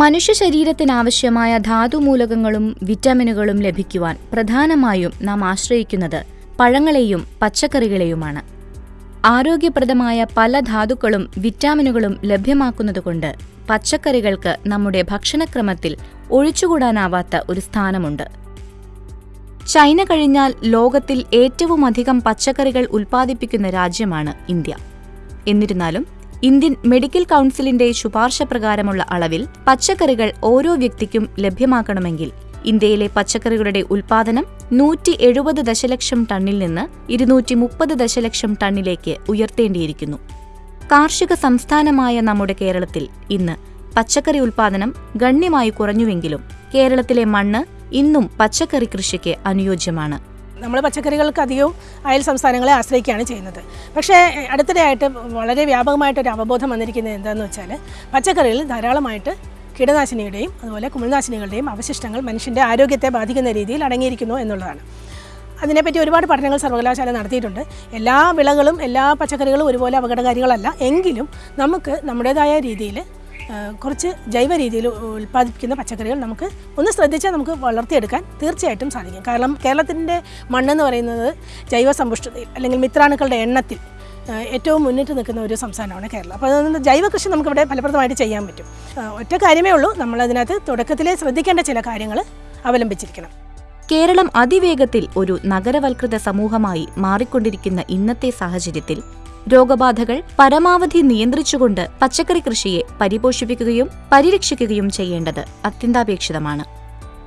മനുഷ്യ ശരീരത്തിനാവശ്യമായ ധാതുമൂലകങ്ങളും വിറ്റാമിനുകളും ലഭിക്കുവാൻ പ്രധാനമായും നാം ആശ്രയിക്കുന്നത് പഴങ്ങളെയും പച്ചക്കറികളെയുമാണ്. ആരോഗ്യപ്രദമായ പല ധാതുക്കളും വിറ്റാമിനുകളും ലഭ്യമാക്കുന്നതുകൊണ്ട് പച്ചക്കറികൾക്ക് നമ്മുടെ ഭക്ഷണക്രമത്തിൽ ഒഴിച്ചുകൂടാനാവാത്ത ഒരു സ്ഥാനമുണ്ട്. ചൈന കഴിഞ്ഞാൽ ലോകത്തിൽ ഏറ്റവുമധികം പച്ചക്കറികൾ ഉൽപ്പാദിപ്പിക്കുന്ന രാജ്യമാണ് ഇന്ത്യ. എന്നിരുന്നാലും ഇന്ത്യൻ മെഡിക്കൽ കൗൺസിലിന്റെ ശുപാർശ പ്രകാരമുള്ള അളവിൽ പച്ചക്കറികൾ ഓരോ വ്യക്തിക്കും ലഭ്യമാക്കണമെങ്കിൽ ഇന്ത്യയിലെ പച്ചക്കറികളുടെ ഉൽപാദനം നൂറ്റി എഴുപത് ദശലക്ഷം ടണ്ണിൽ നിന്ന് ഇരുന്നൂറ്റി മുപ്പത് ദശലക്ഷം ടണ്ണിലേക്ക് ഉയർത്തേണ്ടിയിരിക്കുന്നു. കാർഷിക സംസ്ഥാനമായ നമ്മുടെ കേരളത്തിൽ ഇന്ന് പച്ചക്കറി ഉൽപാദനം ഗണ്യമായി കുറഞ്ഞുവെങ്കിലും കേരളത്തിലെ മണ്ണ് ഇന്നും പച്ചക്കറി കൃഷിക്ക് അനുയോജ്യമാണ്. നമ്മൾ പച്ചക്കറികൾക്ക് അധികവും അയൽ സംസ്ഥാനങ്ങളെ ആശ്രയിക്കുകയാണ് ചെയ്യുന്നത്. പക്ഷേ അടുത്തിടെയായിട്ട് വളരെ വ്യാപകമായിട്ടൊരു അവബോധം വന്നിരിക്കുന്നത് എന്താണെന്ന് വെച്ചാൽ പച്ചക്കറികളിൽ ധാരാളമായിട്ട് കീടനാശിനിയുടെയും അതുപോലെ കുമിൾനാശിനികളുടെയും അവശിഷ്ടങ്ങൾ മനുഷ്യന്റെ ആരോഗ്യത്തെ ബാധിക്കുന്ന രീതിയിൽ അടങ്ങിയിരിക്കുന്നു എന്നുള്ളതാണ്. അതിനെപ്പറ്റി ഒരുപാട് പഠനങ്ങൾ സർവകലാശാല നടത്തിയിട്ടുണ്ട്. എല്ലാ വിളകളും എല്ലാ പച്ചക്കറികളും ഒരുപോലെ അപകടകാരികളല്ല. എങ്കിലും നമുക്ക് നമ്മുടേതായ രീതിയിൽ കുറച്ച് ജൈവ രീതിയിൽ ഉൽപ്പാദിപ്പിക്കുന്ന പച്ചക്കറികൾ നമുക്ക് ഒന്ന് ശ്രദ്ധിച്ചാൽ നമുക്ക് വളർത്തിയെടുക്കാൻ തീർച്ചയായിട്ടും സാധിക്കും. കാരണം കേരളത്തിന്റെ മണ്ണെന്ന് പറയുന്നത് ജൈവ സമ്പുഷ്ടതയിൽ അല്ലെങ്കിൽ മിത്രാണുക്കളുടെ എണ്ണത്തിൽ ഏറ്റവും മുന്നിട്ട് നിൽക്കുന്ന ഒരു സംസ്ഥാനമാണ് കേരളം. അപ്പോൾ അതുകൊണ്ട് ജൈവ കൃഷി നമുക്കിവിടെ ഫലപ്രദമായിട്ട് ചെയ്യാൻ പറ്റും. ഒറ്റ കാര്യമേ ഉള്ളൂ. നമ്മളതിനകത്ത് തുടക്കത്തിലേ ശ്രദ്ധിക്കേണ്ട ചില കാര്യങ്ങൾ അവലംബിച്ചിരിക്കണം. കേരളം അതിവേഗത്തിൽ ഒരു നഗരവൽകൃത സമൂഹമായി മാറിക്കൊണ്ടിരിക്കുന്ന ഇന്നത്തെ സാഹചര്യത്തിൽ രോഗബാധകൾ പരമാവധി നിയന്ത്രിച്ചുകൊണ്ട് പച്ചക്കറി കൃഷിയെ പരിപോഷിപ്പിക്കുകയും പരിരക്ഷിക്കുകയും ചെയ്യേണ്ടത് അത്യന്താപേക്ഷിതമാണ്.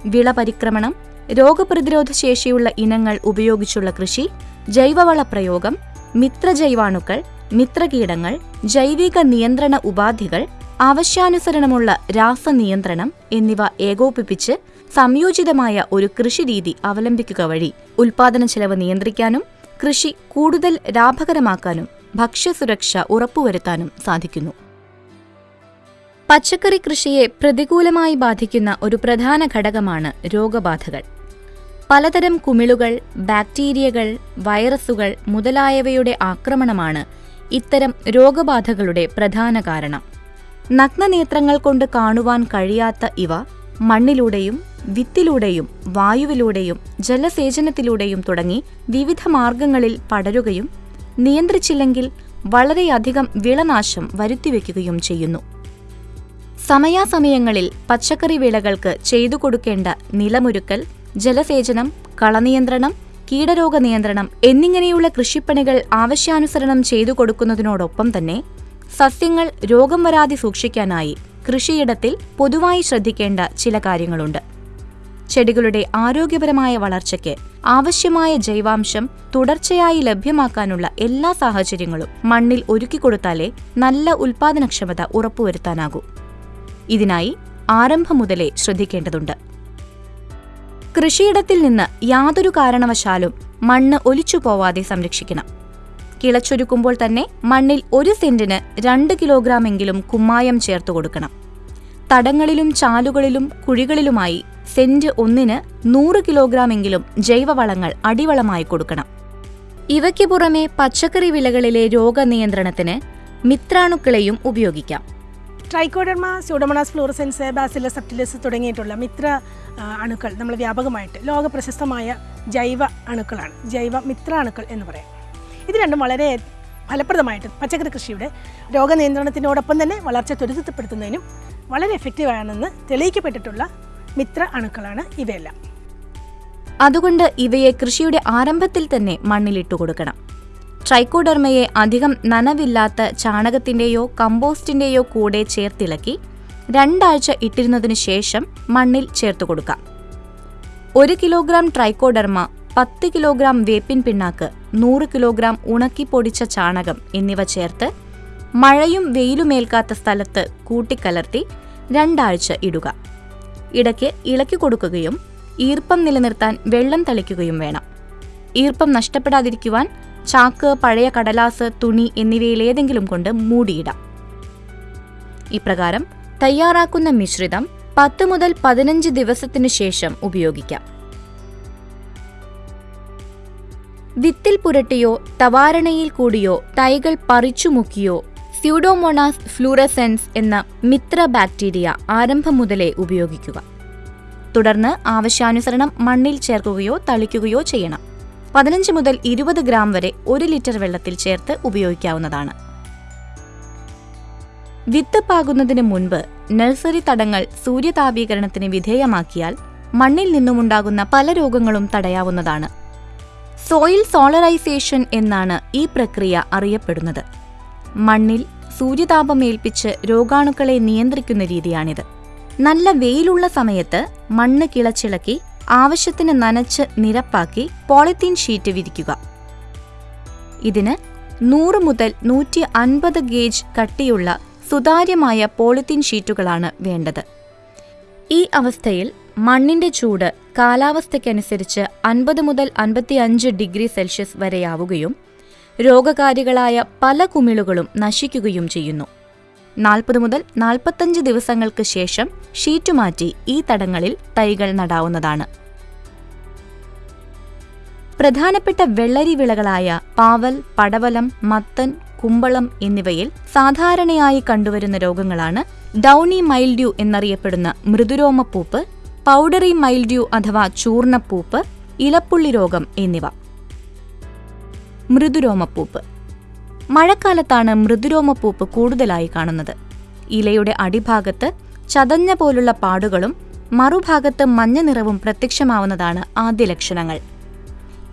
വിള പരിക്രമണം രോഗപ്രതിരോധ ശേഷിയുള്ള ഇനങ്ങൾ ഉപയോഗിച്ചുള്ള കൃഷി ജൈവവള പ്രയോഗം മിത്രജൈവാണുക്കൾ മിത്രകീടങ്ങൾ ജൈവിക നിയന്ത്രണ ഉപാധികൾ ആവശ്യാനുസരണമുള്ള രാസനിയന്ത്രണം എന്നിവ ഏകോപിപ്പിച്ച് സംയോജിതമായ ഒരു കൃഷിരീതി അവലംബിക്കുക വഴി ഉൽപാദന ചെലവ് നിയന്ത്രിക്കാനും കൃഷി കൂടുതൽ ലാഭകരമാക്കാനും ഭക്ഷ്യസുരക്ഷ ഉറപ്പുവരുത്താനും സാധിക്കുന്നു. പച്ചക്കറി കൃഷിയെ പ്രതികൂലമായി ബാധിക്കുന്ന ഒരു പ്രധാന ഘടകമാണ് രോഗബാധകൾ. പലതരം കുമിളുകൾ ബാക്ടീരിയകൾ വൈറസുകൾ മുതലായവയുടെ ആക്രമണമാണ് ഇത്തരം രോഗബാധകളുടെ പ്രധാന കാരണം. നഗ്നനേത്രങ്ങൾ കൊണ്ട് കാണുവാൻ കഴിയാത്ത ഇവ മണ്ണിലൂടെയും വിത്തിലൂടെയും വായുവിലൂടെയും ജലസേചനത്തിലൂടെയും തുടങ്ങി വിവിധ മാർഗങ്ങളിൽ പടരുകയും നിയന്ത്രിച്ചില്ലെങ്കിൽ വളരെയധികം വിളനാശം വരുത്തിവെക്കുകയും ചെയ്യുന്നു. സമയാസമയങ്ങളിൽ പച്ചക്കറി വിളകൾക്ക് ചെയ്തു കൊടുക്കേണ്ട നിലമൊരുക്കൽ ജലസേചനം കളനിയന്ത്രണം കീടരോഗ നിയന്ത്രണം എന്നിങ്ങനെയുള്ള കൃഷിപ്പണികൾ ആവശ്യാനുസരണം ചെയ്തു കൊടുക്കുന്നതിനോടൊപ്പം തന്നെ സസ്യങ്ങൾ രോഗം വരാതെ സൂക്ഷിക്കാനായി കൃഷിയിടത്തിൽ പൊതുവായി ശ്രദ്ധിക്കേണ്ട ചില കാര്യങ്ങളുണ്ട്. ചെടികളുടെ ആരോഗ്യപരമായ വളർച്ചയ്ക്ക് ആവശ്യമായ ജൈവാംശം തുടർച്ചയായി ലഭ്യമാക്കാനുള്ള എല്ലാ സാഹചര്യങ്ങളും മണ്ണിൽ ഒരുക്കിക്കൊടുത്താലേ നല്ല ഉൽപാദനക്ഷമത ഉറപ്പുവരുത്താനാകൂ. ഇതിനായി ആരംഭം മുതലേ ശ്രദ്ധിക്കേണ്ടതുണ്ട്. കൃഷിയിടത്തിൽ നിന്ന് യാതൊരു കാരണവശാലും മണ്ണ് ഒലിച്ചു പോവാതെ സംരക്ഷിക്കണം. കിളച്ചൊരുക്കുമ്പോൾ തന്നെ മണ്ണിൽ ഒരു സെന്റിന് രണ്ട് കിലോഗ്രാമെങ്കിലും കുമ്മായം ചേർത്തു കൊടുക്കണം. തടങ്ങളിലും ചാലുകളിലും കുഴികളിലുമായി സെന്റ് ഒന്നിന് നൂറ് കിലോഗ്രാമെങ്കിലും ജൈവവളങ്ങൾ അടിവളമായി കൊടുക്കണം. ഇവയ്ക്ക് പുറമെ പച്ചക്കറി വിളകളിലെ രോഗനിയന്ത്രണത്തിന് മിത്രാണുക്കളെയും ഉപയോഗിക്കാം. ട്രൈക്കോഡർമ സ്യൂഡമണാസ് ഫ്ലൂറസെൻസ് ബാസില സപ്റ്റിലിസ് തുടങ്ങിയിട്ടുള്ള മിത്ര അണുക്കൾ നമ്മൾ വ്യാപകമായിട്ട് ലോക പ്രശസ്തമായ ജൈവ അണുക്കളാണ്. ജൈവ മിത്ര അണുക്കൾ എന്ന് പറയാം. ഇത് രണ്ടും വളരെ ഫലപ്രദമായിട്ട് പച്ചക്കറി കൃഷിയുടെ രോഗനിയന്ത്രണത്തിനോടൊപ്പം തന്നെ വളർച്ച ത്വരിതപ്പെടുത്തുന്നതിനും വളരെ എഫക്റ്റീവാണെന്ന് തെളിയിക്കപ്പെട്ടിട്ടുള്ള മിത്ര അണുക്കളാണ് ഇവയെല്ലാം. അതുകൊണ്ട് ഇവയെ കൃഷിയുടെ ആരംഭത്തിൽ തന്നെ മണ്ണിലിട്ടു കൊടുക്കണം. ട്രൈക്കോഡർമയെ അധികം നനവില്ലാത്ത ചാണകത്തിന്റെയോ കമ്പോസ്റ്റിന്റെയോ കൂടെ ചേർത്തിളക്കി രണ്ടാഴ്ച ഇട്ടിരുന്നതിനു ശേഷം മണ്ണിൽ ചേർത്തു കൊടുക്കാം. ഒരു കിലോഗ്രാം ട്രൈക്കോഡർമ പത്ത് കിലോഗ്രാം വേപ്പിൻ പിണ്ണാക്ക് നൂറ് കിലോഗ്രാം ഉണക്കി പൊടിച്ച ചാണകം എന്നിവ ചേർത്ത് മഴയും വെയിലുമേൽക്കാത്ത സ്ഥലത്ത് കൂട്ടിക്കലർത്തി രണ്ടാഴ്ച ഇടുക. ഇടയ്ക്ക് ഇളക്കി കൊടുക്കുകയും ഈർപ്പം നിലനിർത്താൻ വെള്ളം തളിക്കുകയും വേണം. ഈർപ്പം നഷ്ടപ്പെടാതിരിക്കുവാൻ ചാക്ക് പഴയ കടലാസ് തുണി എന്നിവയിലേതെങ്കിലും കൊണ്ട് മൂടിയിടാം. ഇപ്രകാരം തയ്യാറാക്കുന്ന മിശ്രിതം പത്ത് മുതൽ പതിനഞ്ച് ദിവസത്തിനു ശേഷം ഉപയോഗിക്കാം. വിത്തിൽ പുരട്ടിയോ തവാരണയിൽ കൂടിയോ തൈകൾ പറിച്ചു മുക്കിയോ സ്യൂഡോമോണാസ് ഫ്ലൂറസെൻസ് എന്ന മിത്ര ബാക്ടീരിയ ആരംഭം മുതലേ ഉപയോഗിക്കുക. തുടർന്ന് ആവശ്യാനുസരണം മണ്ണിൽ ചേർക്കുകയോ തളിക്കുകയോ ചെയ്യണം. പതിനഞ്ച് മുതൽ ഇരുപത് ഗ്രാം വരെ ഒരു ലിറ്റർ വെള്ളത്തിൽ ചേർത്ത് ഉപയോഗിക്കാവുന്നതാണ്. വിത്ത് പാകുന്നതിന് മുൻപ് നഴ്സറി തടങ്ങൾ സൂര്യതാപീകരണത്തിന് വിധേയമാക്കിയാൽ മണ്ണിൽ നിന്നുമുണ്ടാകുന്ന പല രോഗങ്ങളും തടയാവുന്നതാണ്. സോയിൽ സോളറൈസേഷൻ എന്നാണ് ഈ പ്രക്രിയ അറിയപ്പെടുന്നത്. മണ്ണിൽ സൂര്യതാപമേൽപ്പിച്ച് രോഗാണുക്കളെ നിയന്ത്രിക്കുന്ന രീതിയാണിത്. നല്ല വെയിലുള്ള സമയത്ത് മണ്ണ് കിളച്ചിളക്കി ആവശ്യത്തിന് നനച്ച് നിരപ്പാക്കി പോളിത്തീൻ ഷീറ്റ് വിരിക്കുക. ഇതിന് നൂറ് മുതൽ നൂറ്റി അൻപത് ഗേജ് കട്ടിയുള്ള സുതാര്യമായ പോളിത്തീൻ ഷീറ്റുകളാണ് വേണ്ടത്. ഈ അവസ്ഥയിൽ മണ്ണിന്റെ ചൂട് കാലാവസ്ഥയ്ക്കനുസരിച്ച് അൻപത് മുതൽ അൻപത്തിയഞ്ച് ഡിഗ്രി സെൽഷ്യസ് വരെയാവുകയും രോഗകാരികളായ പല കുമിളുകളും നശിക്കുകയും ചെയ്യുന്നു. നാൽപ്പത് മുതൽ നാൽപ്പത്തഞ്ച് ദിവസങ്ങൾക്ക് ശേഷം ഷീറ്റ് മാറ്റി ഈ തടങ്ങളിൽ തൈകൾ നടാവുന്നതാണ്. പ്രധാനപ്പെട്ട വെള്ളരി വിളകളായ പാവൽ പടവലം മത്തൻ കുമ്പളം എന്നിവയിൽ സാധാരണയായി കണ്ടുവരുന്ന രോഗങ്ങളാണ് ഡൌണി മൈൽഡ്യൂ എന്നറിയപ്പെടുന്ന മൃദുരോമപ്പൂപ്പ് പൗഡറി മൈൽഡ്യൂ അഥവാ ചൂർണപ്പൂപ്പ് ഇലപ്പുള്ളി രോഗം എന്നിവ. മൃദുരോമപ്പൂപ്പ്. മഴക്കാലത്താണ് മൃദുരോമപ്പൂപ്പ് കൂടുതലായി കാണുന്നത്. ഇലയുടെ അടിഭാഗത്ത് ചതഞ്ഞ പോലുള്ള പാടുകളും മറുഭാഗത്ത് മഞ്ഞ നിറവും പ്രത്യക്ഷമാവുന്നതാണ് ആദ്യ ലക്ഷണങ്ങൾ.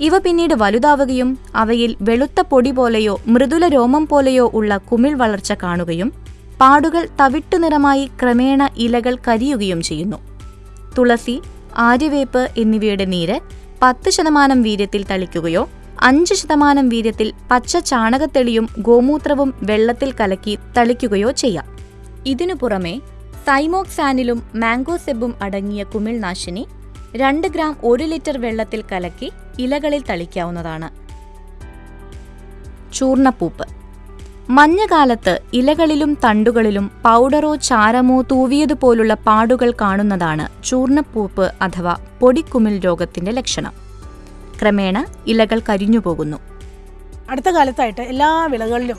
ഇവ പിന്നീട് വലുതാവുകയും അവയിൽ വെളുത്ത പൊടി പോലെയോ മൃദുല രോമം പോലെയോ ഉള്ള കുമിൾ വളർച്ച കാണുകയും പാടുകൾ തവിട്ടു നിറമായി ക്രമേണ ഇലകൾ കരിയുകയും ചെയ്യുന്നു. തുളസി ആര്യവേപ്പ് എന്നിവയുടെ നീര് പത്ത് ശതമാനം വീര്യത്തിൽ തളിക്കുകയോ അഞ്ച് ശതമാനം വീര്യത്തിൽ പച്ച ചാണകത്തെളിയും ഗോമൂത്രവും വെള്ളത്തിൽ കലക്കി തളിക്കുകയോ ചെയ്യാം. ഇതിനു പുറമെ തൈമോക്സാനിലും മാംഗോസെബും അടങ്ങിയ കുമിൾനാശിനി രണ്ട് ഗ്രാം ഒരു ലിറ്റർ വെള്ളത്തിൽ കലക്കി ഇലകളിൽ തളിക്കാവുന്നതാണ്. ചൂർണപ്പൂപ്പ്. മഞ്ഞകാലത്ത് ഇലകളിലും തണ്ടുകളിലും പൗഡറോ ചാരമോ തൂവിയതുപോലുള്ള പാടുകൾ കാണുന്നതാണ് ചൂർണപ്പൂപ്പ് അഥവാ പൊടിക്കുമിൽ രോഗത്തിന്റെ ലക്ഷണം. ക്രമേണ ഇലകൾ കരിഞ്ഞുപോകുന്നു. അടുത്ത കാലത്തായിട്ട് എല്ലാ വിളകളിലും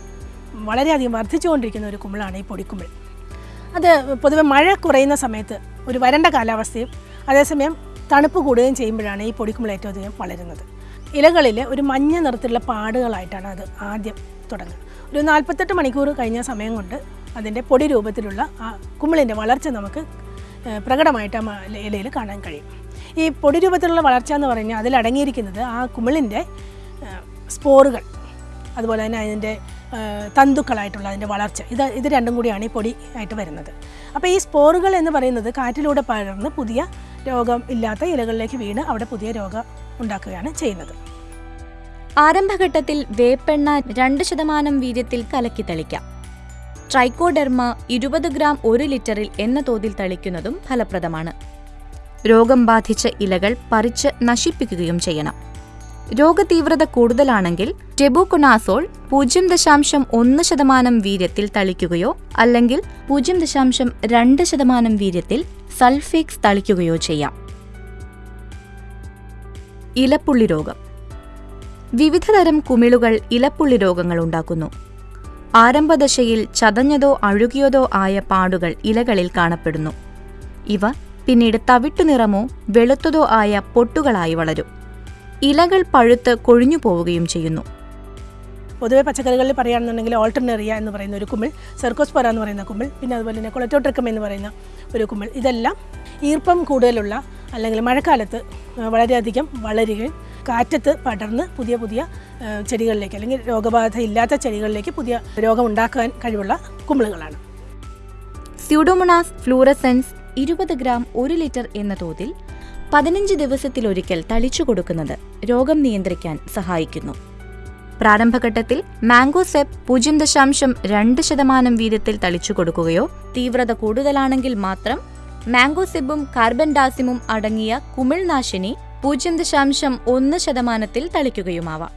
വളരെയധികം വർദ്ധിച്ചുകൊണ്ടിരിക്കുന്ന ഒരു കുമ്പളാണ് ഈ പൊടിക്കുമ്പിൾ. അത് പൊതുവെ മഴ കുറയുന്ന സമയത്ത് ഒരു വരണ്ട കാലാവസ്ഥയും അതേസമയം തണുപ്പ് കൂടുകയും ചെയ്യുമ്പോഴാണ് ഈ പൊടിക്കുമ്പിൾ ഏറ്റവും അധികം വളരുന്നത്. ഇലകളിൽ ഒരു മഞ്ഞ നിറത്തിലുള്ള പാടുകളായിട്ടാണ് അത് ആദ്യം തുടങ്ങുന്നത്. ഒരു നാൽപ്പത്തെട്ട് മണിക്കൂർ കഴിഞ്ഞ സമയം കൊണ്ട് അതിന്റെ പൊടി രൂപത്തിലുള്ള ആ കുമ്പിളിന്റെ വളർച്ച നമുക്ക് പ്രകടമായിട്ട് ആ ഇലയിൽ കാണാൻ കഴിയും. ഈ പൊടി രൂപത്തിലുള്ള വളർച്ച എന്ന് പറഞ്ഞാൽ അതിലടങ്ങിയിരിക്കുന്നത് ആ കുമിളിന്റെ സ്പോറുകൾ. അതുപോലെ തന്നെ അതിന്റെ തന്തുക്കളായിട്ടുള്ള അതിന്റെ വളർച്ച. ഇത് ഇത് രണ്ടും കൂടിയാണ് ഈ പൊടി ആയിട്ട് വരുന്നത്. അപ്പോൾ ഈ സ്പോറുകൾ എന്ന് പറയുന്നത് കാറ്റിലൂടെ പകർന്ന് പുതിയ രോഗം ഇല്ലാത്ത ഇലകളിലേക്ക് വീണ് അവിടെ പുതിയ രോഗം ഉണ്ടാക്കുകയാണ് ചെയ്യുന്നത്. ആരംഭഘട്ടത്തിൽ വേപ്പെണ്ണ രണ്ട് ശതമാനം വീര്യത്തിൽ കലക്കി തളിക്കാം. ട്രൈക്കോഡെർമ ഇരുപത് ഗ്രാം ഒരു ലിറ്ററിൽ എന്ന തോതിൽ തളിക്കുന്നതും ഫലപ്രദമാണ്. രോഗം ബാധിച്ച ഇലകൾ പറിച്ച് നശിപ്പിക്കുകയും ചെയ്യണം. രോഗതീവ്രത കൂടുതലാണെങ്കിൽ ടെബുകൊണാസോൾ പൂജ്യം ദശാംശം ഒന്ന് ശതമാനം വീര്യത്തിൽ തളിക്കുകയോ അല്ലെങ്കിൽ പൂജ്യം ദശാംശം രണ്ട് ശതമാനം വീര്യത്തിൽ സൾഫേക്സ് തളിക്കുകയോ ചെയ്യാം. ഇലപ്പുള്ളി രോഗം. വിവിധതരം കുമിളുകൾ ഇലപ്പുള്ളി രോഗങ്ങൾ ഉണ്ടാക്കുന്നു. ആരംഭദശയിൽ ചതഞ്ഞതോ അഴുകിയതോ ആയ പാടുകൾ ഇലകളിൽ കാണപ്പെടുന്നു. ഇവ പിന്നീട് തവിട്ടു നിറമോ വെളുത്തതോ ആയ പൊട്ടുകളായി വളരും. ഇലകൾ പഴുത്ത് കൊഴിഞ്ഞു പോവുകയും ചെയ്യുന്നു. പൊതുവെ പച്ചക്കറികളിൽ പറയുകയാണെന്നുണ്ടെങ്കിൽ ഓൾട്ടർനെറിയ എന്ന് പറയുന്ന ഒരു കുമിൾ സെർക്കോസ്പൊറ എന്ന് പറയുന്ന കുമിൾ പിന്നെ അതുപോലെ തന്നെ കൊളറ്റോട്രിക്കം എന്ന് പറയുന്ന ഒരു കുമിൾ. ഇതെല്ലാം ഈർപ്പം കൂടുതലുള്ള അല്ലെങ്കിൽ മഴക്കാലത്ത് വളരെയധികം വളരുകയും കാറ്റത്ത് പടർന്ന് പുതിയ പുതിയ ചെടികളിലേക്ക് അല്ലെങ്കിൽ രോഗബാധ ഇല്ലാത്ത ചെടികളിലേക്ക് പുതിയ രോഗം ഉണ്ടാക്കാൻ കഴിവുള്ള കുമിളുകളാണ്. സ്യൂഡോമോണാസ് ഫ്ലൂറസെൻസ് ഇരുപത് ഗ്രാം ഒരു ലിറ്റർ എന്ന തോതിൽ പതിനഞ്ച് ദിവസത്തിലൊരിക്കൽ തളിച്ചു കൊടുക്കുന്നത് രോഗം നിയന്ത്രിക്കാൻ സഹായിക്കുന്നു. പ്രാരംഭഘട്ടത്തിൽ മാംഗോസെപ്പ് പൂജ്യം ദശാംശം രണ്ട് ശതമാനം വീതത്തിൽ തളിച്ചു കൊടുക്കുകയോ തീവ്രത കൂടുതലാണെങ്കിൽ മാത്രം മാംഗോസെബും കാർബൻ ഡാസിമും അടങ്ങിയ കുമിൾനാശിനി പൂജ്യം ദശാംശം ഒന്ന് ശതമാനത്തിൽ തളിക്കുകയുമാവാം.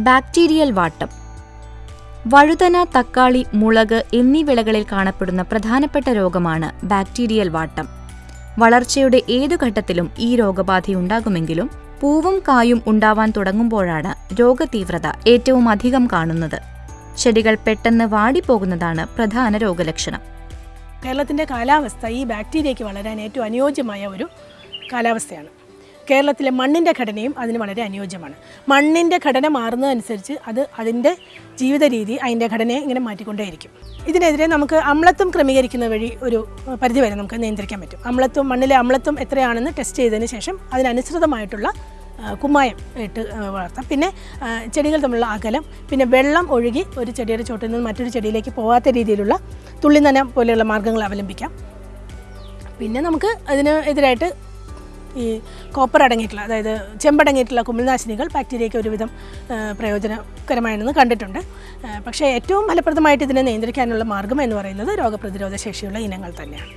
ബാക്ടീരിയൽ വാട്ടം വഴുതന തക്കാളി മുളക് എന്നീ വിളകളിൽ കാണപ്പെടുന്ന പ്രധാനപ്പെട്ട രോഗമാണ് ബാക്ടീരിയൽ വാട്ടം. വളർച്ചയുടെ ഏതു ഘട്ടത്തിലും ഈ രോഗബാധയുണ്ടാകുമെങ്കിലും പൂവും കായും ഉണ്ടാവാൻ തുടങ്ങുമ്പോഴാണ് രോഗതീവ്രത ഏറ്റവും അധികം കാണുന്നത്. ചെടികൾ പെട്ടെന്ന് വാടിപ്പോകുന്നതാണ് പ്രധാന രോഗലക്ഷണം. കേരളത്തിന്റെ കാലാവസ്ഥ ഈ ബാക്ടീരിയയ്ക്ക് വളരാൻ ഏറ്റവും അനുയോജ്യമായ ഒരു കാലാവസ്ഥയാണ്. കേരളത്തിലെ മണ്ണിന്റെ ഘടനയും അതിന് വളരെ അനുയോജ്യമാണ്. മണ്ണിന്റെ ഘടന മാറുന്നതനുസരിച്ച് അത് അതിന്റെ ജീവിത രീതി അതിന്റെ ഘടനയെ ഇങ്ങനെ മാറ്റിക്കൊണ്ടേയിരിക്കും. ഇതിനെതിരെ നമുക്ക് അമ്ലത്വം ക്രമീകരിക്കുന്ന വഴി ഒരു പരിധി വരെ നമുക്ക് നിയന്ത്രിക്കാൻ പറ്റും. അമ്ലത്വം മണ്ണിലെ അമ്ലത്വം എത്രയാണെന്ന് ടെസ്റ്റ് ചെയ്തതിന് ശേഷം അതിനനുസൃതമായിട്ടുള്ള കുമ്മായം ഇട്ട് വളർത്താം. പിന്നെ ചെടികൾ തമ്മിലുള്ള അകലം പിന്നെ വെള്ളം ഒഴുകി ഒരു ചെടിയുടെ ചോട്ടിൽ നിന്ന് മറ്റൊരു ചെടിയിലേക്ക് പോകാത്ത രീതിയിലുള്ള തുള്ളിനനം പോലെയുള്ള മാർഗങ്ങൾ അവലംബിക്കാം. പിന്നെ നമുക്ക് അതിന് എതിരായിട്ട് ഈ കോപ്പർ അടങ്ങിയിട്ടുള്ള അതായത് ചെമ്പടങ്ങിയിട്ടുള്ള കുമിൾനാശിനികൾ ബാക്ടീരിയയ്ക്ക് ഒരുവിധം പ്രയോജനകരമാണെന്ന് കണ്ടിട്ടുണ്ട്. പക്ഷേ ഏറ്റവും ഫലപ്രദമായിട്ട് ഇതിനെ നിയന്ത്രിക്കാനുള്ള മാർഗം എന്ന് പറയുന്നത് രോഗപ്രതിരോധ ശേഷിയുള്ള ഇനങ്ങൾ തന്നെയാണ്.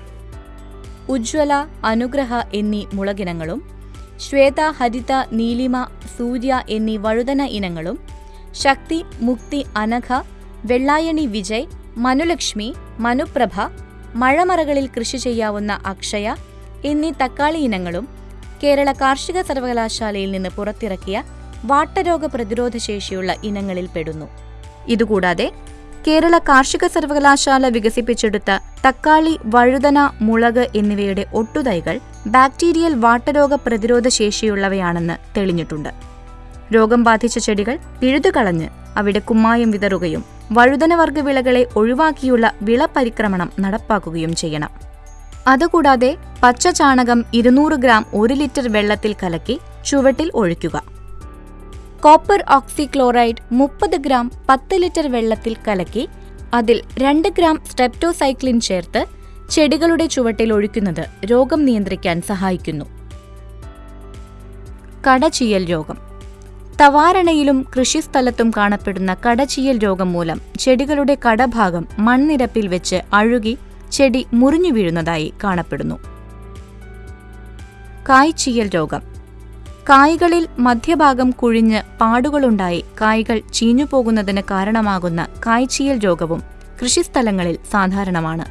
ഉജ്ജ്വല അനുഗ്രഹ എന്നീ മുളകിനങ്ങളും ശ്വേത ഹരിത നീലിമ സൂര്യ എന്നീ വഴുതന ഇനങ്ങളും ശക്തി മുക്തി അനഘ വെള്ളായണി വിജയ് മനുലക്ഷ്മി മനുപ്രഭ മഴമറകളിൽ കൃഷി ചെയ്യാവുന്ന അക്ഷയ എന്നീ തക്കാളി ഇനങ്ങളും കേരള കാർഷിക സർവകലാശാലയിൽ നിന്ന് പുറത്തിറക്കിയ വാട്ടരോഗ പ്രതിരോധ ശേഷിയുള്ള ഇനങ്ങളിൽ പെടുന്നു. ഇതുകൂടാതെ കേരള കാർഷിക സർവകലാശാല വികസിപ്പിച്ചെടുത്ത തക്കാളി വഴുതന മുളക് എന്നിവയുടെ ഒട്ടുതൈകൾ ബാക്ടീരിയൽ വാട്ടരോഗ പ്രതിരോധ ശേഷിയുള്ളവയാണെന്ന് തെളിഞ്ഞിട്ടുണ്ട്. രോഗം ബാധിച്ച ചെടികൾ പിഴുതുകളഞ്ഞ് അവിടെ കുമ്മായം വിതറുകയും വഴുതനവർഗ വിളകളെ ഒഴിവാക്കിയുള്ള വിളപരിക്രമണം നടപ്പാക്കുകയും ചെയ്യണം. അതുകൂടാതെ പച്ച ചാണകം ഇരുന്നൂറ് ഗ്രാം ഒരു ലിറ്റർ വെള്ളത്തിൽ കലക്കി ചുവട്ടിൽ ഒഴിക്കുക. കോപ്പർ ഓക്സിക്ലോറൈഡ് മുപ്പത് ഗ്രാം പത്ത് ലിറ്റർ വെള്ളത്തിൽ കലക്കി അതിൽ രണ്ട് ഗ്രാം സ്ട്രെപ്റ്റോസൈക്ലിൻ ചേർത്ത് ചെടികളുടെ ചുവട്ടിൽ ഒഴിക്കുന്നത് രോഗം നിയന്ത്രിക്കാൻ സഹായിക്കുന്നു. കടചീയൽ രോഗം. തവാരണയിലും കൃഷിസ്ഥലത്തും കാണപ്പെടുന്ന കടചീയൽ രോഗം മൂലം ചെടികളുടെ കടഭാഗം മൺനിരപ്പിൽ വെച്ച് അഴുകി ചെടി മുറിഞ്ഞു വീഴുന്നതായി കാണപ്പെടുന്നു. കായ്ചീയൽ രോഗം. കായ്കളിൽ മധ്യഭാഗം കുഴിഞ്ഞ് പാടുകളുണ്ടായി കായ്കൾ ചീഞ്ഞുപോകുന്നതിന് കാരണമാകുന്ന കായ്ചീയൽ രോഗവും കൃഷിസ്ഥലങ്ങളിൽ സാധാരണമാണ്.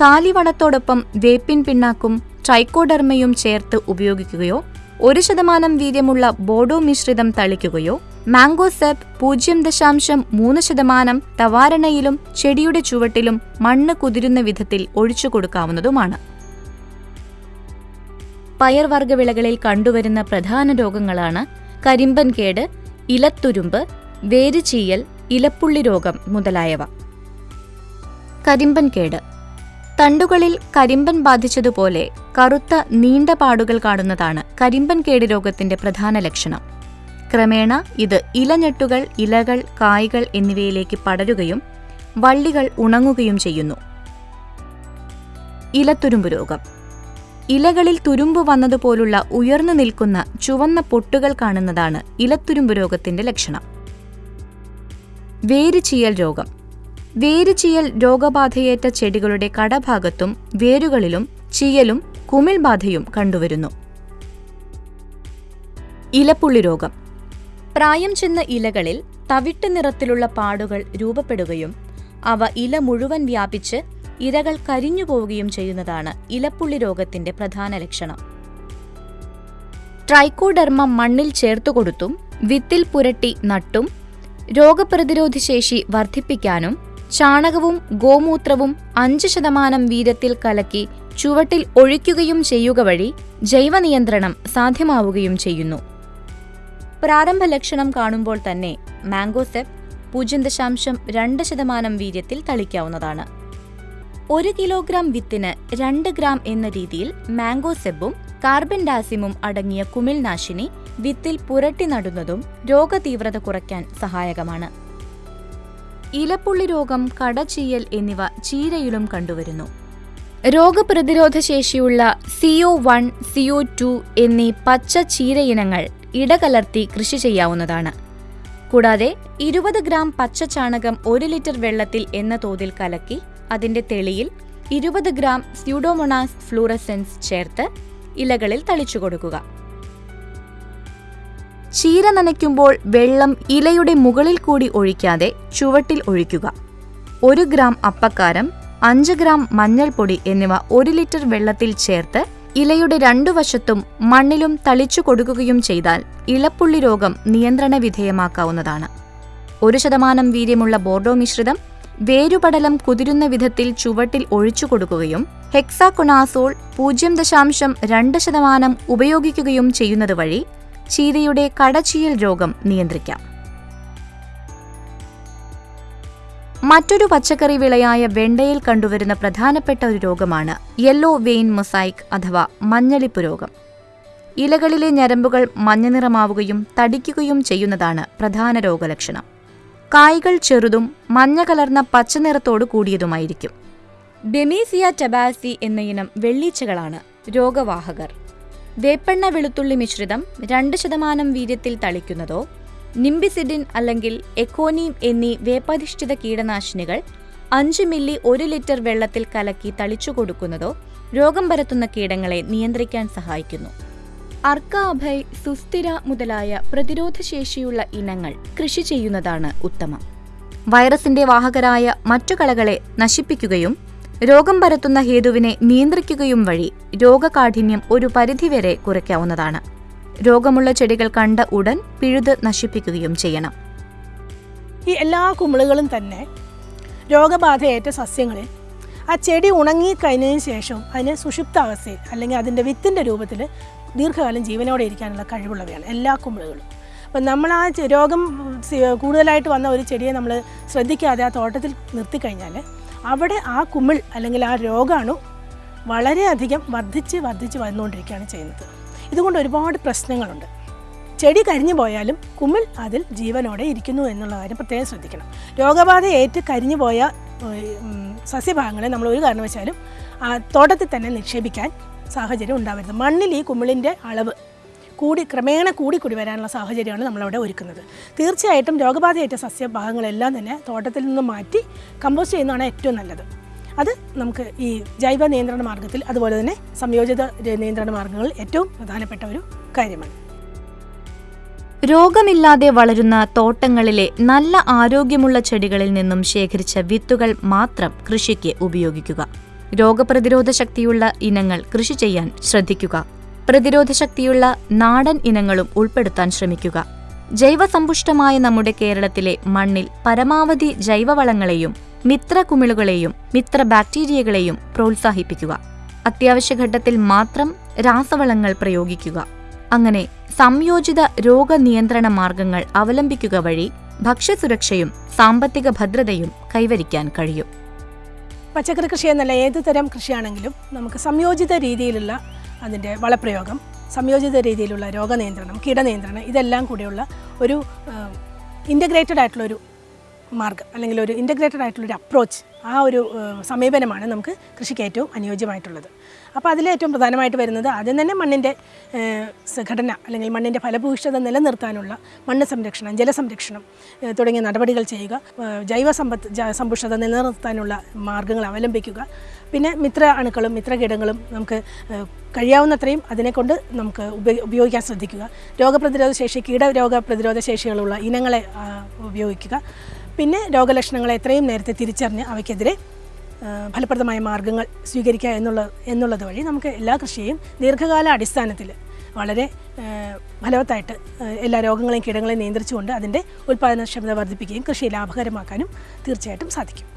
കാലിവളത്തോടൊപ്പം വേപ്പിൻ പിണ്ണാക്കും ട്രൈക്കോഡർമയും ചേർത്ത് ഉപയോഗിക്കുകയോ ഒരു ശതമാനം വീര്യമുള്ള ബോഡോ മിശ്രിതം തളിക്കുകയോ മാംഗോസെപ്പ് പൂജ്യം ദശാംശം മൂന്ന് ശതമാനം തവാരണയിലും ചെടിയുടെ ചുവട്ടിലും മണ്ണ് കുതിരുന്ന വിധത്തിൽ ഒഴിച്ചു കൊടുക്കാവുന്നതുമാണ്. പയർവർഗ വിളകളിൽ കണ്ടുവരുന്ന പ്രധാന രോഗങ്ങളാണ് കരിമ്പൻ കേട് ഇലത്തുരുമ്പ് വേരുചീയൽ ഇലപ്പുള്ളി രോഗം മുതലായവ. കരിമ്പൻ കേട് തണ്ടുകളിൽ കരിമ്പൻ ബാധിച്ചതുപോലെ കറുത്ത നീണ്ട പാടുകൾ കാണുന്നതാണ് കരിമ്പൻ കേട് രോഗത്തിന്റെ പ്രധാന ലക്ഷണം. ക്രമേണ ഇത് ഇലഞ്ഞെട്ടുകൾ ഇലകൾ കായ്കൾ എന്നിവയിലേക്ക് പടരുകയും വള്ളികൾ ഉണങ്ങുകയും ചെയ്യുന്നു. ഇലത്തുരുമ്പ് രോഗം. ഇലകളിൽ തുരുമ്പ് വന്നതുപോലുള്ള ഉയർന്നു നിൽക്കുന്ന ചുവന്ന പൊട്ടുകൾ കാണുന്നതാണ് ഇലത്തുരുമ്പ് രോഗത്തിന്റെ ലക്ഷണം. വേരുചീയൽ രോഗം. വേരുചീയൽ രോഗബാധയേറ്റ ചെടികളുടെ കടഭാഗത്തും വേരുകളിലും ചീയലും കുമിൾ ബാധയും കണ്ടുവരുന്നു. ഇലപ്പുള്ളി രോഗം. പ്രായം ചെന്ന ഇലകളിൽ തവിട്ട് നിറത്തിലുള്ള പാടുകൾ രൂപപ്പെടുകയും അവ ഇല മുഴുവൻ വ്യാപിച്ച് ഇരകൾ കരിഞ്ഞു പോവുകയും ചെയ്യുന്നതാണ് ഇലപ്പുള്ളി രോഗത്തിന്റെ പ്രധാന ലക്ഷണം. ട്രൈക്കോഡർമ മണ്ണിൽ ചേർത്തുകൊടുത്തും വിത്തിൽ പുരട്ടി നട്ടും രോഗപ്രതിരോധ ശേഷി വർദ്ധിപ്പിക്കാനും ചാണകവും ഗോമൂത്രവും അഞ്ച് ശതമാനം വീരത്തിൽ കലക്കി ചുവട്ടിൽ ഒഴിക്കുകയും ചെയ്യുക വഴി ജൈവനിയന്ത്രണം സാധ്യമാവുകയും ചെയ്യുന്നു. പ്രാരംഭ ലക്ഷണം കാണുമ്പോൾ തന്നെ മാംഗോസെപ്പ് പൂജ്യം ദശാംശം രണ്ട് ശതമാനം വീര്യത്തിൽ തളിക്കാവുന്നതാണ്. ഒരു കിലോഗ്രാം വിത്തിന് രണ്ട് ഗ്രാം എന്ന രീതിയിൽ മാംഗോസെബും കാർബൻ ഡാസിമും അടങ്ങിയ കുമിൾനാശിനി വിത്തിൽ പുരട്ടി നടുന്നതും രോഗതീവ്രത കുറയ്ക്കാൻ സഹായകമാണ്. ഇലപ്പുള്ളി രോഗം കടചീയൽ എന്നിവ ചീരയിലും കണ്ടുവരുന്നു. രോഗപ്രതിരോധ ശേഷിയുള്ള സിഒ വൺ സിഒ ടു എന്നീ പച്ച ചീരയിനങ്ങൾ ഇടകലർത്തി കൃഷി ചെയ്യാവുന്നതാണ്. കൂടാതെ ഇരുപത് ഗ്രാം പച്ച ചാണകം ഒരു ലിറ്റർ വെള്ളത്തിൽ എന്ന തോതിൽ കലക്കി അതിന്റെ തെളിയിൽ ഇരുപത് ഗ്രാം സ്യൂഡോമൊണാസ് ഫ്ലൂറസെൻസ് ചേർത്ത് ഇലകളിൽ തളിച്ചു കൊടുക്കുക. ചീര നനയ്ക്കുമ്പോൾ വെള്ളം ഇലയുടെ മുകളിൽ കൂടി ഒഴിക്കാതെ ചുവട്ടിൽ ഒഴിക്കുക. ഒരു ഗ്രാം അപ്പക്കാരം അഞ്ച് ഗ്രാം മഞ്ഞൾപ്പൊടി എന്നിവ ഒരു ലിറ്റർ വെള്ളത്തിൽ ചേർത്ത് ഇലയുടെ രണ്ടു വശത്തും മണ്ണിലും തളിച്ചു കൊടുക്കുകയും ചെയ്താൽ ഇലപ്പുള്ളി രോഗം നിയന്ത്രണ വിധേയമാക്കാവുന്നതാണ്. ഒരു ശതമാനം വീര്യമുള്ള ബോർഡോ മിശ്രിതം വേരുപടലം കുതിരുന്ന വിധത്തിൽ ചുവട്ടിൽ ഒഴിച്ചു കൊടുക്കുകയും ഹെക്സാകൊണാസോൾ പൂജ്യം ദശാംശം രണ്ട് ശതമാനം ഉപയോഗിക്കുകയും ചെയ്യുന്നത് വഴി ചീരയുടെ കടച്ചിയൽ രോഗം നിയന്ത്രിക്കാം. മറ്റൊരു പച്ചക്കറി വിളയായ വെണ്ടയിൽ കണ്ടുവരുന്ന പ്രധാനപ്പെട്ട ഒരു രോഗമാണ് യെല്ലോ വെയിൻ മൊസൈക്ക് അഥവാ മഞ്ഞളിപ്പ് രോഗം. ഇലകളിലെ ഞരമ്പുകൾ മഞ്ഞ നിറമാവുകയും തടിക്കുകയും ചെയ്യുന്നതാണ് പ്രധാന രോഗലക്ഷണം. കായ്കൾ ചെറുതും മഞ്ഞ കലർന്ന പച്ച നിറത്തോടു കൂടിയതുമായിരിക്കും. ഡെമീസിയ ടബാസി എന്ന ഇനം വെള്ളീച്ചകളാണ് രോഗവാഹകർ. വേപ്പെണ്ണ വെളുത്തുള്ളി മിശ്രിതം രണ്ട് ശതമാനം വീര്യത്തിൽ തളിക്കുന്നതോ നിംബിസിഡിൻ അല്ലെങ്കിൽ എക്കോനീം എന്നീ വേപ്പധിഷ്ഠിത കീടനാശിനികൾ അഞ്ച് മില്ലി ഒരു ലിറ്റർ വെള്ളത്തിൽ കലക്കി തളിച്ചു കൊടുക്കുന്നതോ രോഗം പരത്തുന്ന കീടങ്ങളെ നിയന്ത്രിക്കാൻ സഹായിക്കുന്നു. അർക്ക അഭയ് സുസ്ഥിര മുതലായ പ്രതിരോധശേഷിയുള്ള ഇനങ്ങൾ കൃഷി ചെയ്യുന്നതാണ് ഉത്തമം. വൈറസിന്റെ വാഹകരായ മറ്റു കളകളെ നശിപ്പിക്കുകയും രോഗം പരത്തുന്ന ഹേതുവിനെ നിയന്ത്രിക്കുകയും വഴി രോഗകാഠിന്യം ഒരു പരിധിവരെ കുറയ്ക്കാവുന്നതാണ്. രോഗമുള്ള ചെടികൾ കണ്ട ഉടൻ പിഴുത് നശിപ്പിക്കുകയും ചെയ്യണം. ഈ എല്ലാ കുമിളുകളും തന്നെ രോഗബാധയേറ്റ സസ്യങ്ങളിൽ ആ ചെടി ഉണങ്ങി കഴിഞ്ഞതിന് ശേഷം അതിന് സുഷുപ്താവസ്ഥയിൽ അല്ലെങ്കിൽ അതിന്റെ വിത്തിന്റെ രൂപത്തിൽ ദീർഘകാലം ജീവനോടെ ഇരിക്കാനുള്ള കഴിവുള്ളവയാണ് എല്ലാ കുമിളുകളും. അപ്പം നമ്മൾ ആ രോഗം കൂടുതലായിട്ട് വന്ന ഒരു ചെടിയെ നമ്മൾ ശ്രദ്ധിക്കാതെ ആ തോട്ടത്തിൽ നിർത്തിക്കഴിഞ്ഞാൽ അവിടെ ആ കുമിൾ അല്ലെങ്കിൽ ആ രോഗാണു വളരെയധികം വർദ്ധിച്ച് വർദ്ധിച്ച് വന്നുകൊണ്ടിരിക്കുകയാണ് ചെയ്യുന്നത്. ഇതുകൊണ്ട് ഒരുപാട് പ്രശ്നങ്ങളുണ്ട്. ചെടി കരിഞ്ഞു പോയാലും കുമിൾ അതിൽ ജീവനോടെ ഇരിക്കുന്നു എന്നുള്ള കാര്യം പ്രത്യേകം ശ്രദ്ധിക്കണം. രോഗബാധ ഏറ്റ് കരിഞ്ഞു പോയ സസ്യഭാഗങ്ങളെ നമ്മൾ ഒരു കാരണവശാലും തോട്ടത്തിൽ തന്നെ നിക്ഷേപിക്കാൻ സാഹചര്യം ഉണ്ടാവരുത്. മണ്ണിൽ ഈ കുമിളിന്റെ അളവ് കൂടി ക്രമേണ കൂടി കൂടി വരാനുള്ള സാഹചര്യമാണ് നമ്മളവിടെ ഒരുക്കുന്നത്. തീർച്ചയായിട്ടും രോഗബാധയേറ്റ സസ്യഭാഗങ്ങളെല്ലാം തന്നെ തോട്ടത്തിൽ നിന്ന് മാറ്റി കമ്പോസ്റ്റ് ചെയ്യുന്നതാണ് ഏറ്റവും നല്ലത്. അത് നമുക്ക് ഈ ജൈവ നിയന്ത്രണ മാർഗത്തിൽ അതുപോലെ തന്നെ സംയോജിത നിയന്ത്രണ മാർഗങ്ങളിൽ ഏറ്റവും പ്രധാനപ്പെട്ട ഒരു കാര്യമാണ്. രോഗമില്ലാതെ വളരുന്ന തോട്ടങ്ങളിലെ നല്ല ആരോഗ്യമുള്ള ചെടികളിൽ നിന്നും ശേഖരിച്ച വിത്തുകൾ മാത്രം കൃഷിക്ക് ഉപയോഗിക്കുക. രോഗപ്രതിരോധ ശക്തിയുള്ള ഇനങ്ങൾ കൃഷി ചെയ്യാൻ ശ്രദ്ധിക്കുക. പ്രതിരോധ ശക്തിയുള്ള നാടൻ ഇനങ്ങളും ഉൾപ്പെടുത്താൻ ശ്രമിക്കുക. ജൈവസമ്പുഷ്ടമായ നമ്മുടെ കേരളത്തിലെ മണ്ണിൽ പരമാവധി ജൈവവളങ്ങളെയും മിത്രകുമിളുകളെയും മിത്ര ബാക്ടീരിയകളെയും പ്രോത്സാഹിപ്പിക്കുക. അത്യാവശ്യഘട്ടത്തിൽ മാത്രം രാസവളങ്ങൾ പ്രയോഗിക്കുക. അങ്ങനെ സംയോജിത രോഗനിയന്ത്രണ മാർഗങ്ങൾ അവലംബിക്കുക വഴി ഭക്ഷ്യസുരക്ഷയും സാമ്പത്തിക ഭദ്രതയും കൈവരിക്കാൻ കഴിയും. പച്ചക്കറി കൃഷി എന്നല്ല ഏത് തരം കൃഷിയാണെങ്കിലും നമുക്ക് സംയോജിത രീതിയിലുള്ള അതിന്റെ വളപ്രയോഗം സംയോജിത രീതിയിലുള്ള രോഗനിയന്ത്രണം കീടനിയന്ത്രണം ഇതെല്ലാം കൂടിയുള്ള ഒരു ഇന്റഗ്രേറ്റഡ് ആയിട്ടുള്ളൊരു മാർഗം അല്ലെങ്കിൽ ഒരു ഇന്റഗ്രേറ്റഡ് ആയിട്ടുള്ളൊരു അപ്രോച്ച് ആ ഒരു സമീപനമാണ് നമുക്ക് കൃഷിക്ക് ഏറ്റവും അനുയോജ്യമായിട്ടുള്ളത്. അപ്പോൾ അതിൽ ഏറ്റവും പ്രധാനമായിട്ട് വരുന്നത് ആദ്യം തന്നെ മണ്ണിന്റെ ഘടന അല്ലെങ്കിൽ മണ്ണിന്റെ ഫലഭൂയിഷ്ഠത നിലനിർത്താനുള്ള മണ്ണ് സംരക്ഷണം ജലസംരക്ഷണം സംരക്ഷണം തുടങ്ങിയ നടപടികൾ ചെയ്യുക ജൈവ സമ്പത്ത് സമ്പുഷ്ടത നിലനിർത്താനുള്ള മാർഗങ്ങൾ അവലംബിക്കുക. പിന്നെ മിത്ര അണുക്കളും മിത്ര കീടങ്ങളും നമുക്ക് കഴിയാവുന്നത്രയും അതിനെക്കൊണ്ട് നമുക്ക് ഉപ- ഉപയോഗിക്കാൻ ശ്രദ്ധിക്കുക. രോഗപ്രതിരോധ ശേഷി കീടരോഗ പ്രതിരോധ ശേഷികളുള്ള ഇനങ്ങളെ ഉപയോഗിക്കുക. പിന്നെ രോഗലക്ഷണങ്ങളെ എത്രയും നേരത്തെ തിരിച്ചറിഞ്ഞ് അവയ്ക്കെതിരെ ഫലപ്രദമായ മാർഗങ്ങൾ സ്വീകരിക്കുക എന്നുള്ള എന്നുള്ളത് വഴി നമുക്ക് എല്ലാ കൃഷിയെയും ദീർഘകാല അടിസ്ഥാനത്തിൽ വളരെ ഫലവത്തായിട്ട് എല്ലാ രോഗങ്ങളെയും കീടങ്ങളെയും നിയന്ത്രിച്ചുകൊണ്ട് അതിന്റെ ഉൽപ്പാദനക്ഷമത വർദ്ധിപ്പിക്കുകയും കൃഷി ലാഭകരമാക്കാനും തീർച്ചയായിട്ടും സാധിക്കും.